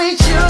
with you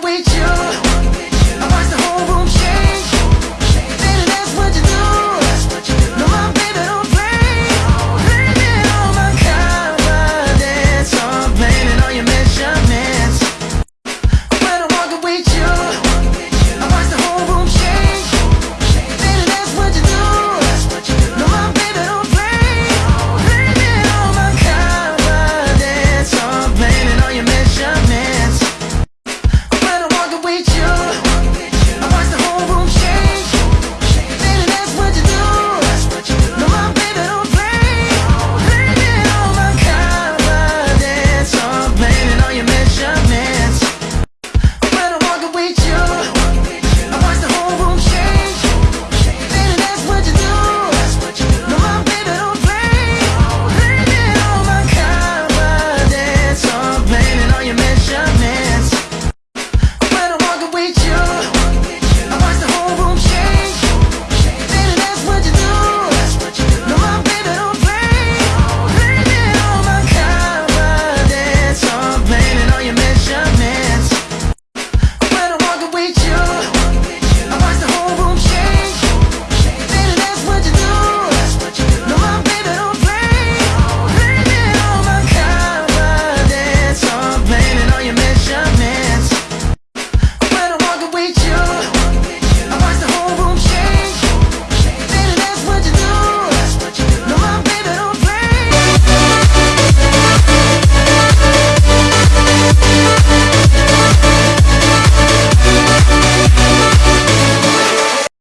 with you.